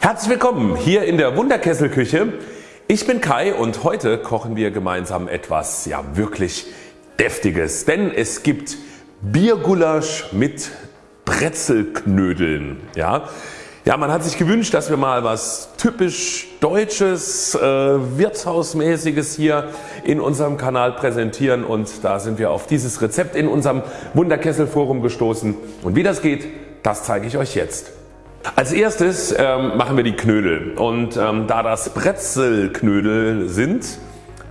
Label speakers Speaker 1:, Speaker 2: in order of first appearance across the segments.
Speaker 1: Herzlich willkommen hier in der Wunderkesselküche. Ich bin Kai und heute kochen wir gemeinsam etwas ja wirklich deftiges, denn es gibt Biergulasch mit Brezelknödeln. Ja, ja, man hat sich gewünscht, dass wir mal was typisch Deutsches, äh, Wirtshausmäßiges hier in unserem Kanal präsentieren und da sind wir auf dieses Rezept in unserem Wunderkesselforum gestoßen. Und wie das geht, das zeige ich euch jetzt. Als erstes ähm, machen wir die Knödel und ähm, da das Brezelknödel sind,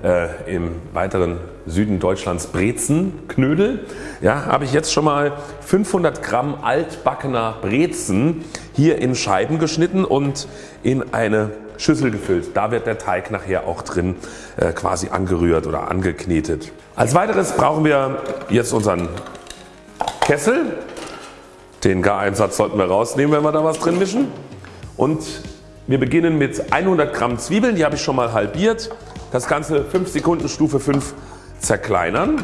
Speaker 1: äh, im weiteren Süden Deutschlands Brezenknödel, ja, habe ich jetzt schon mal 500 Gramm altbackener Brezen hier in Scheiben geschnitten und in eine Schüssel gefüllt. Da wird der Teig nachher auch drin äh, quasi angerührt oder angeknetet. Als weiteres brauchen wir jetzt unseren Kessel den Gareinsatz sollten wir rausnehmen wenn wir da was drin mischen. Und wir beginnen mit 100 Gramm Zwiebeln, die habe ich schon mal halbiert. Das Ganze 5 Sekunden Stufe 5 zerkleinern.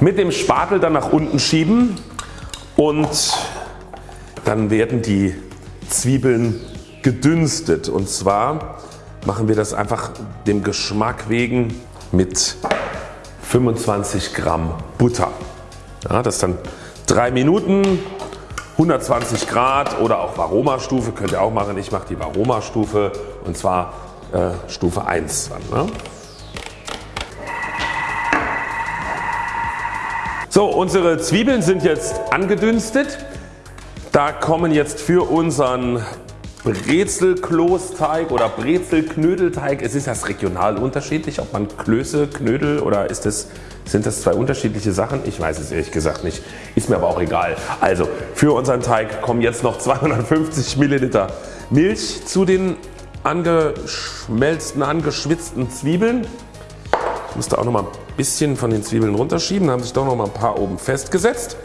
Speaker 1: Mit dem Spatel dann nach unten schieben und dann werden die Zwiebeln gedünstet und zwar machen wir das einfach dem Geschmack wegen mit 25 Gramm Butter. Ja, das dann 3 Minuten 120 Grad oder auch Varoma-Stufe könnt ihr auch machen. Ich mache die Varoma-Stufe und zwar äh, Stufe 1. Dann, ne? So unsere Zwiebeln sind jetzt angedünstet. Da kommen jetzt für unseren Brezelklosteig oder Brezelknödelteig. Es ist das regional unterschiedlich, ob man Klöße, Knödel oder ist das, sind das zwei unterschiedliche Sachen? Ich weiß es ehrlich gesagt nicht. Ist mir aber auch egal. Also für unseren Teig kommen jetzt noch 250 Milliliter Milch zu den angeschmelzten, angeschwitzten Zwiebeln. Ich musste auch noch mal ein bisschen von den Zwiebeln runterschieben, da haben sich doch noch mal ein paar oben festgesetzt.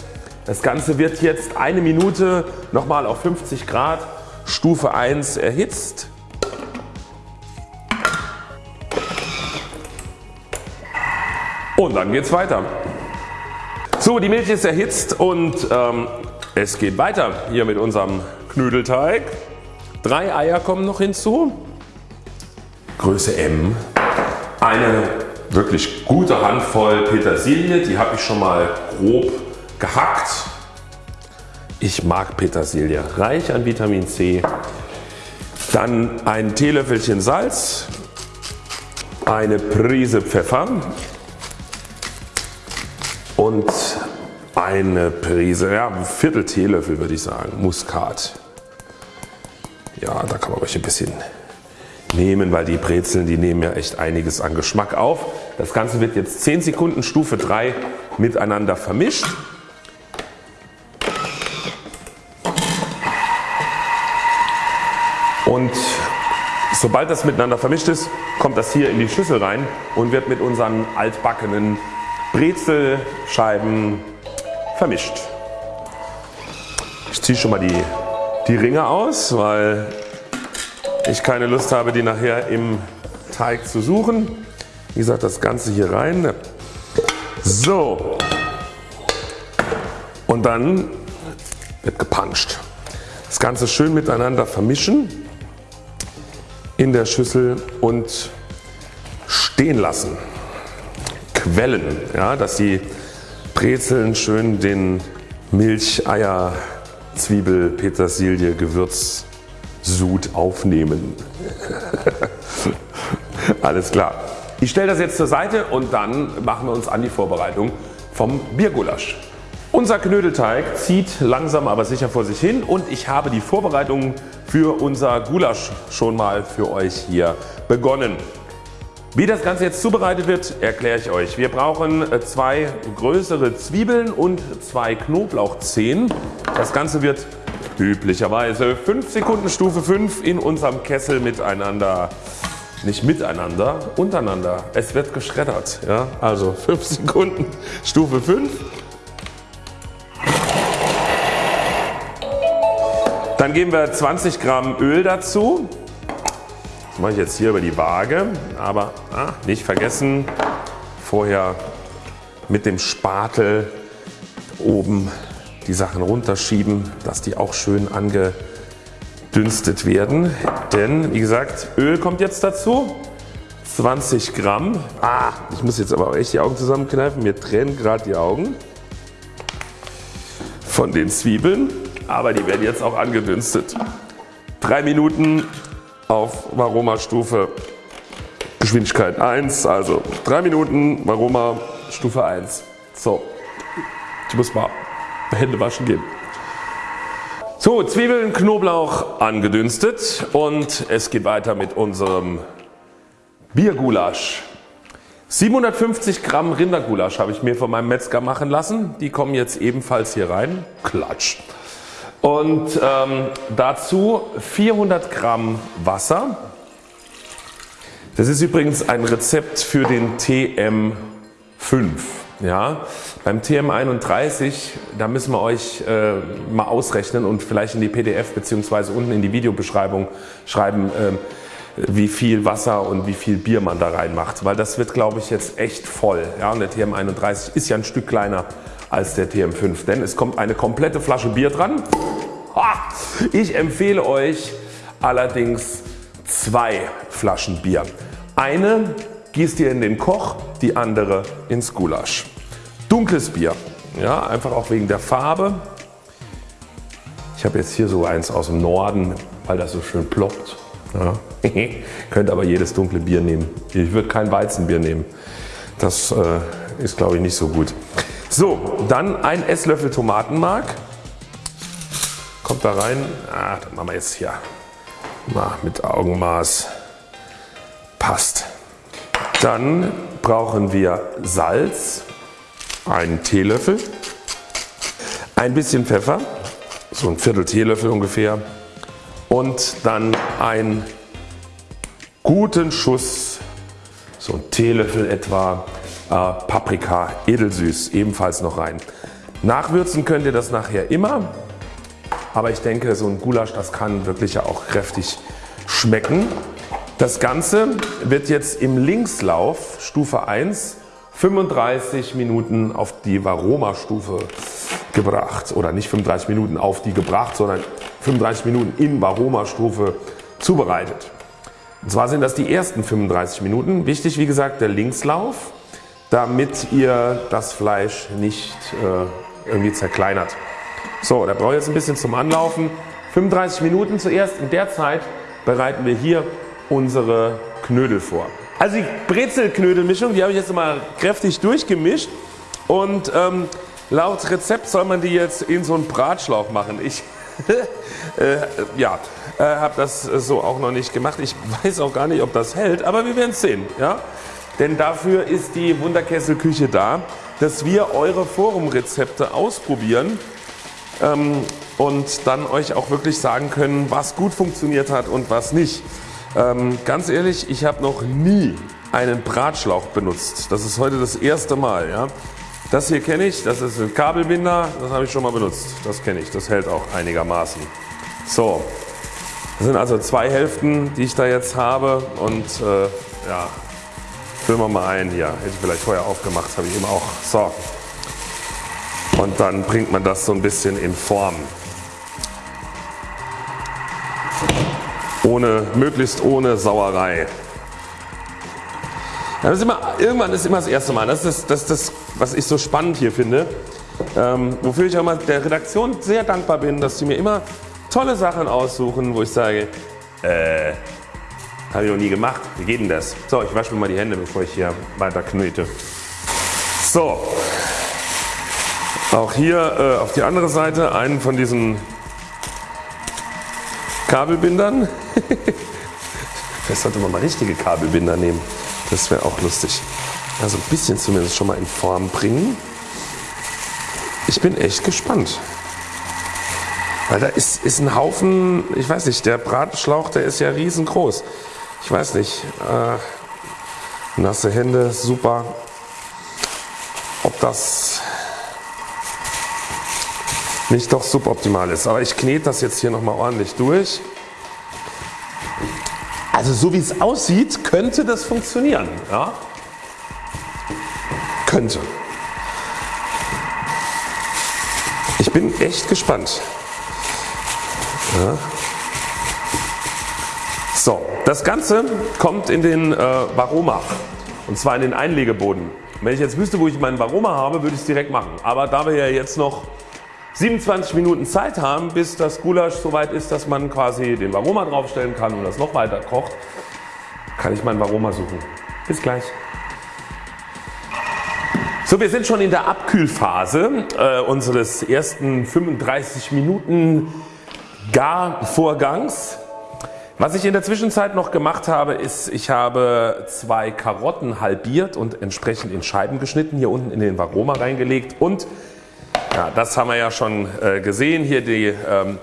Speaker 1: Das Ganze wird jetzt eine Minute nochmal auf 50 Grad Stufe 1 erhitzt. Und dann geht es weiter. So die Milch ist erhitzt und ähm, es geht weiter hier mit unserem Knödelteig. Drei Eier kommen noch hinzu. Größe M. Eine wirklich gute Handvoll Petersilie, die habe ich schon mal grob gehackt ich mag Petersilie, reich an Vitamin C. Dann ein Teelöffelchen Salz, eine Prise Pfeffer und eine Prise, ja ein Viertel Teelöffel würde ich sagen, Muskat. Ja da kann man ruhig ein bisschen nehmen, weil die Brezeln die nehmen ja echt einiges an Geschmack auf. Das Ganze wird jetzt 10 Sekunden Stufe 3 miteinander vermischt. Sobald das miteinander vermischt ist, kommt das hier in die Schüssel rein und wird mit unseren altbackenen Brezelscheiben vermischt. Ich ziehe schon mal die, die Ringe aus, weil ich keine Lust habe die nachher im Teig zu suchen. Wie gesagt das Ganze hier rein. So und dann wird gepanscht. Das Ganze schön miteinander vermischen in der Schüssel und stehen lassen. Quellen, ja, dass die Brezeln schön den Milch, Eier, Zwiebel, Petersilie, Gewürzsud aufnehmen. Alles klar. Ich stelle das jetzt zur Seite und dann machen wir uns an die Vorbereitung vom Biergulasch. Unser Knödelteig zieht langsam aber sicher vor sich hin und ich habe die Vorbereitungen für unser Gulasch schon mal für euch hier begonnen. Wie das Ganze jetzt zubereitet wird erkläre ich euch. Wir brauchen äh, zwei größere Zwiebeln und zwei Knoblauchzehen. Das Ganze wird üblicherweise 5 Sekunden Stufe 5 in unserem Kessel miteinander nicht miteinander, untereinander. Es wird geschreddert. Ja? Also 5 Sekunden Stufe 5 Dann geben wir 20 Gramm Öl dazu. Das mache ich jetzt hier über die Waage, aber ah, nicht vergessen vorher mit dem Spatel oben die Sachen runterschieben, dass die auch schön angedünstet werden. Denn wie gesagt Öl kommt jetzt dazu. 20 Gramm. Ah, ich muss jetzt aber auch echt die Augen zusammenkneifen. Mir tränen gerade die Augen von den Zwiebeln. Aber die werden jetzt auch angedünstet. 3 Minuten auf Varoma-Stufe Geschwindigkeit 1. Also 3 Minuten Varoma Stufe 1. So, ich muss mal Hände waschen gehen. So, Zwiebeln, Knoblauch angedünstet und es geht weiter mit unserem Biergulasch. 750 Gramm Rindergulasch habe ich mir von meinem Metzger machen lassen. Die kommen jetzt ebenfalls hier rein. Klatsch. Und ähm, dazu 400 Gramm Wasser. Das ist übrigens ein Rezept für den TM5. Ja, beim TM31 da müssen wir euch äh, mal ausrechnen und vielleicht in die PDF bzw. unten in die Videobeschreibung schreiben äh, wie viel Wasser und wie viel Bier man da reinmacht, weil das wird glaube ich jetzt echt voll. Ja, und der TM31 ist ja ein Stück kleiner als der TM5, denn es kommt eine komplette Flasche Bier dran. Ich empfehle euch allerdings zwei Flaschen Bier. Eine gießt ihr in den Koch, die andere ins Gulasch. Dunkles Bier, ja, einfach auch wegen der Farbe. Ich habe jetzt hier so eins aus dem Norden, weil das so schön ploppt. Ja. Könnt aber jedes dunkle Bier nehmen. Ich würde kein Weizenbier nehmen. Das äh, ist glaube ich nicht so gut. So, dann ein Esslöffel Tomatenmark. Kommt da rein. Ah, das machen wir jetzt hier mal mit Augenmaß. Passt. Dann brauchen wir Salz, einen Teelöffel, ein bisschen Pfeffer, so ein Viertel Teelöffel ungefähr und dann einen guten Schuss, so ein Teelöffel etwa äh, Paprika edelsüß ebenfalls noch rein. Nachwürzen könnt ihr das nachher immer, aber ich denke so ein Gulasch das kann wirklich ja auch kräftig schmecken. Das Ganze wird jetzt im Linkslauf Stufe 1 35 Minuten auf die Varoma Stufe gebracht oder nicht 35 Minuten auf die gebracht, sondern 35 Minuten in Varoma Stufe zubereitet. Und zwar sind das die ersten 35 Minuten. Wichtig wie gesagt der Linkslauf, damit ihr das Fleisch nicht äh, irgendwie zerkleinert. So, da brauche ich jetzt ein bisschen zum Anlaufen. 35 Minuten zuerst. In der Zeit bereiten wir hier unsere Knödel vor. Also die Brezelknödelmischung, die habe ich jetzt mal kräftig durchgemischt und ähm, laut Rezept soll man die jetzt in so einen Bratschlauch machen. Ich äh, ja, äh, habe das so auch noch nicht gemacht. Ich weiß auch gar nicht ob das hält, aber wir werden es sehen. Ja? Denn dafür ist die Wunderkesselküche da, dass wir eure Forumrezepte ausprobieren ähm, und dann euch auch wirklich sagen können was gut funktioniert hat und was nicht. Ähm, ganz ehrlich, ich habe noch nie einen Bratschlauch benutzt. Das ist heute das erste Mal. Ja. Das hier kenne ich, das ist ein Kabelbinder, das habe ich schon mal benutzt. Das kenne ich, das hält auch einigermaßen. So, das sind also zwei Hälften die ich da jetzt habe und äh, ja, füllen wir mal ein hier. Hätte ich vielleicht vorher aufgemacht, habe ich eben auch. So. Und dann bringt man das so ein bisschen in Form. ohne, möglichst ohne Sauerei. Ist immer, irgendwann ist immer das erste Mal. Das ist das, das, was ich so spannend hier finde. Ähm, wofür ich auch mal der Redaktion sehr dankbar bin, dass sie mir immer tolle Sachen aussuchen, wo ich sage, äh, habe ich noch nie gemacht. Wie geht denn das? So, ich wasche mir mal die Hände, bevor ich hier weiter knete. So, auch hier äh, auf die andere Seite einen von diesen Kabelbindern. Vielleicht sollte man mal richtige Kabelbinder nehmen. Das wäre auch lustig. Also ein bisschen zumindest schon mal in Form bringen. Ich bin echt gespannt. Weil da ist, ist ein Haufen, ich weiß nicht, der Bratschlauch, der ist ja riesengroß. Ich weiß nicht, äh, nasse Hände, super. Ob das nicht doch suboptimal ist. Aber ich knete das jetzt hier nochmal ordentlich durch. Also so wie es aussieht, könnte das funktionieren. Ja? Könnte. Ich bin echt gespannt. Ja. So, das Ganze kommt in den äh, Varoma und zwar in den Einlegeboden. Wenn ich jetzt wüsste wo ich meinen Varoma habe würde ich es direkt machen. Aber da wir ja jetzt noch 27 Minuten Zeit haben bis das Gulasch soweit ist dass man quasi den Varoma draufstellen kann und das noch weiter kocht kann ich meinen Varoma suchen. Bis gleich. So wir sind schon in der Abkühlphase äh, unseres ersten 35 Minuten Garvorgangs. Was ich in der Zwischenzeit noch gemacht habe ist ich habe zwei Karotten halbiert und entsprechend in Scheiben geschnitten hier unten in den Varoma reingelegt und ja, das haben wir ja schon äh, gesehen hier die ähm,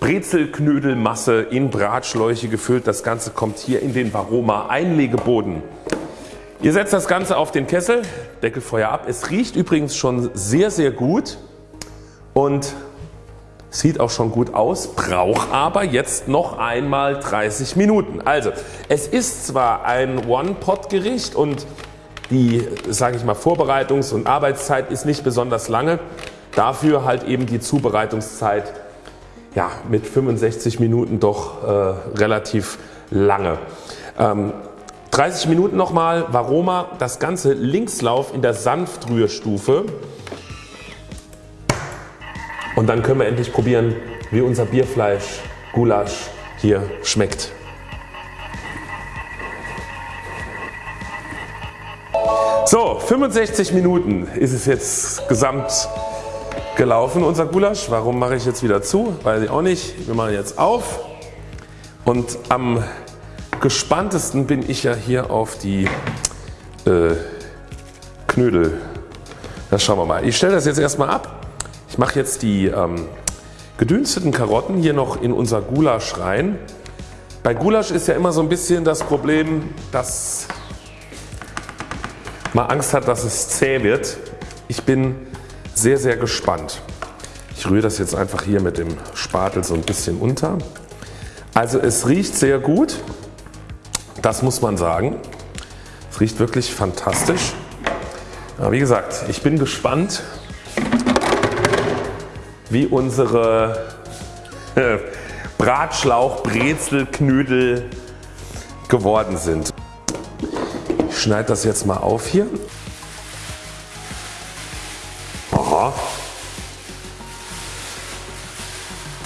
Speaker 1: Brezelknödelmasse in Bratschläuche gefüllt. Das Ganze kommt hier in den Varoma Einlegeboden. Ihr setzt das Ganze auf den Kessel, Deckelfeuer ab. Es riecht übrigens schon sehr sehr gut und sieht auch schon gut aus, braucht aber jetzt noch einmal 30 Minuten. Also es ist zwar ein One-Pot-Gericht und die sage ich mal Vorbereitungs- und Arbeitszeit ist nicht besonders lange. Dafür halt eben die Zubereitungszeit ja, mit 65 Minuten doch äh, relativ lange. Ähm, 30 Minuten nochmal Varoma, das Ganze Linkslauf in der Sanftrührstufe und dann können wir endlich probieren wie unser Bierfleisch Gulasch hier schmeckt. So 65 Minuten ist es jetzt gesamt gelaufen unser Gulasch. Warum mache ich jetzt wieder zu? Weiß ich auch nicht. Wir machen jetzt auf und am gespanntesten bin ich ja hier auf die äh, Knödel. Das schauen wir mal. Ich stelle das jetzt erstmal ab. Ich mache jetzt die ähm, gedünsteten Karotten hier noch in unser Gulasch rein. Bei Gulasch ist ja immer so ein bisschen das Problem, dass man Angst hat, dass es zäh wird. Ich bin sehr sehr gespannt. Ich rühre das jetzt einfach hier mit dem Spatel so ein bisschen unter. Also es riecht sehr gut, das muss man sagen. Es riecht wirklich fantastisch. Aber wie gesagt, ich bin gespannt wie unsere Bratschlauch, Brezel, Knödel geworden sind. Ich schneide das jetzt mal auf hier. Aha.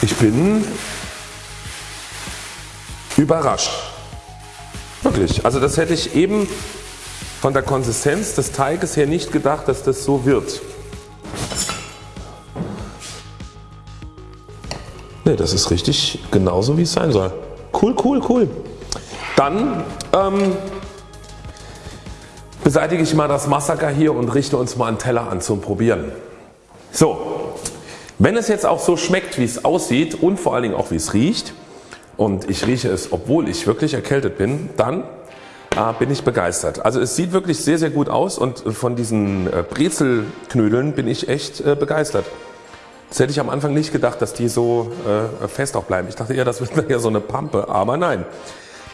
Speaker 1: Ich bin überrascht. Wirklich. Also das hätte ich eben von der Konsistenz des Teiges her nicht gedacht, dass das so wird. Ne, das ist richtig genauso wie es sein soll. Cool, cool, cool. Dann ähm, beseitige ich mal das Massaker hier und richte uns mal einen Teller an zum Probieren. So, wenn es jetzt auch so schmeckt wie es aussieht und vor allen Dingen auch wie es riecht und ich rieche es obwohl ich wirklich erkältet bin, dann äh, bin ich begeistert. Also es sieht wirklich sehr sehr gut aus und von diesen äh, Brezelknödeln bin ich echt äh, begeistert. Das hätte ich am Anfang nicht gedacht, dass die so äh, fest auch bleiben. Ich dachte eher, das wird ja so eine Pampe, aber nein.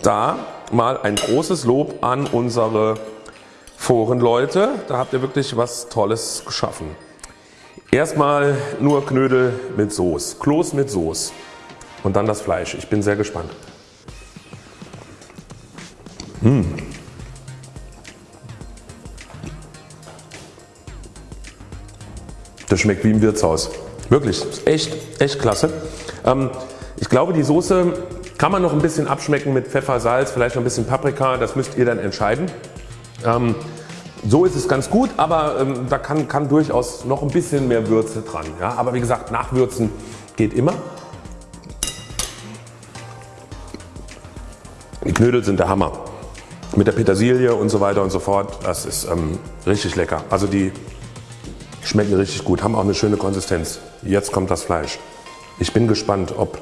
Speaker 1: Da mal ein großes Lob an unsere Forenleute. Da habt ihr wirklich was Tolles geschaffen. Erstmal nur Knödel mit Soße, Kloß mit Soße und dann das Fleisch. Ich bin sehr gespannt. Mmh. Das schmeckt wie im Wirtshaus. Wirklich, echt, echt klasse. Ähm, ich glaube die Soße kann man noch ein bisschen abschmecken mit Pfeffer, Salz, vielleicht noch ein bisschen Paprika, das müsst ihr dann entscheiden. Ähm, so ist es ganz gut, aber ähm, da kann, kann, durchaus noch ein bisschen mehr Würze dran. Ja? Aber wie gesagt, nachwürzen geht immer. Die Knödel sind der Hammer. Mit der Petersilie und so weiter und so fort. Das ist ähm, richtig lecker. Also die Schmecken richtig gut, haben auch eine schöne Konsistenz. Jetzt kommt das Fleisch. Ich bin gespannt ob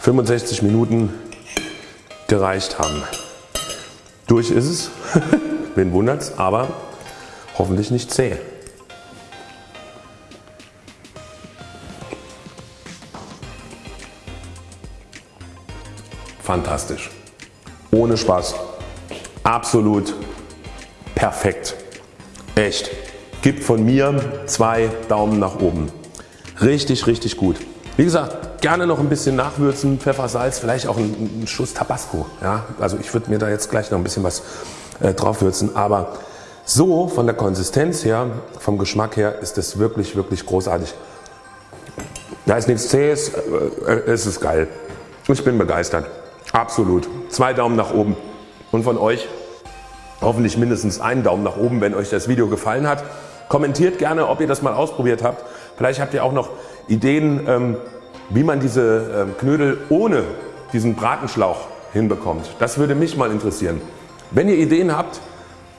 Speaker 1: 65 Minuten gereicht haben. Durch ist es, wen wundert's, aber hoffentlich nicht zäh. Fantastisch. Ohne Spaß. Absolut perfekt. Echt gibt von mir zwei Daumen nach oben. Richtig, richtig gut. Wie gesagt, gerne noch ein bisschen nachwürzen, Pfeffer, Salz, vielleicht auch ein, ein Schuss Tabasco. Ja? Also ich würde mir da jetzt gleich noch ein bisschen was äh, drauf würzen. Aber so von der Konsistenz her, vom Geschmack her ist das wirklich, wirklich großartig. Da ist nichts zähes, äh, es ist geil. Ich bin begeistert. Absolut. Zwei Daumen nach oben. Und von euch hoffentlich mindestens einen Daumen nach oben, wenn euch das Video gefallen hat. Kommentiert gerne, ob ihr das mal ausprobiert habt. Vielleicht habt ihr auch noch Ideen, ähm, wie man diese ähm, Knödel ohne diesen Bratenschlauch hinbekommt. Das würde mich mal interessieren. Wenn ihr Ideen habt,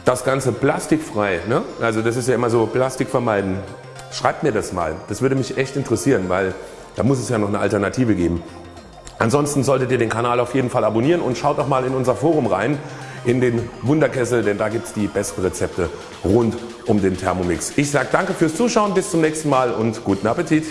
Speaker 1: das Ganze plastikfrei, ne? also das ist ja immer so Plastik vermeiden, schreibt mir das mal. Das würde mich echt interessieren, weil da muss es ja noch eine Alternative geben. Ansonsten solltet ihr den Kanal auf jeden Fall abonnieren und schaut auch mal in unser Forum rein in den Wunderkessel, denn da gibt es die besten Rezepte rund um den Thermomix. Ich sage danke fürs Zuschauen, bis zum nächsten Mal und guten Appetit.